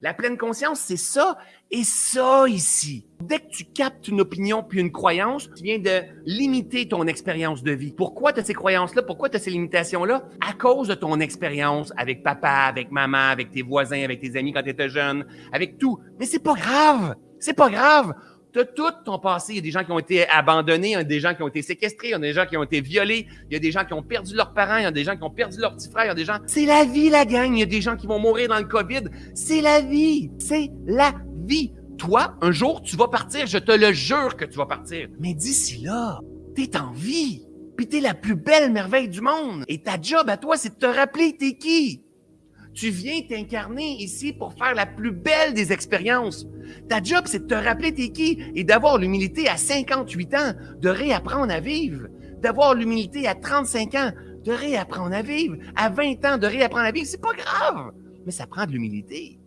La pleine conscience, c'est ça et ça ici. Dès que tu captes une opinion puis une croyance, tu viens de limiter ton expérience de vie. Pourquoi tu as ces croyances-là? Pourquoi tu as ces limitations-là? À cause de ton expérience avec papa, avec maman, avec tes voisins, avec tes amis quand tu étais jeune, avec tout. Mais c'est pas grave. C'est pas grave. Tout ton passé. Il y a des gens qui ont été abandonnés, il y a des gens qui ont été séquestrés, il y a des gens qui ont été violés, il y a des gens qui ont perdu leurs parents, il y a des gens qui ont perdu leurs petits frères, il y a des gens. C'est la vie, la gang. Il y a des gens qui vont mourir dans le COVID. C'est la vie. C'est la vie. Toi, un jour, tu vas partir. Je te le jure que tu vas partir. Mais d'ici là, t'es en vie. Puis t'es la plus belle merveille du monde. Et ta job à toi, c'est de te rappeler t'es qui. Tu viens t'incarner ici pour faire la plus belle des expériences. Ta job, c'est de te rappeler t'es qui et d'avoir l'humilité à 58 ans de réapprendre à vivre. D'avoir l'humilité à 35 ans de réapprendre à vivre. À 20 ans de réapprendre à vivre. C'est pas grave, mais ça prend de l'humilité.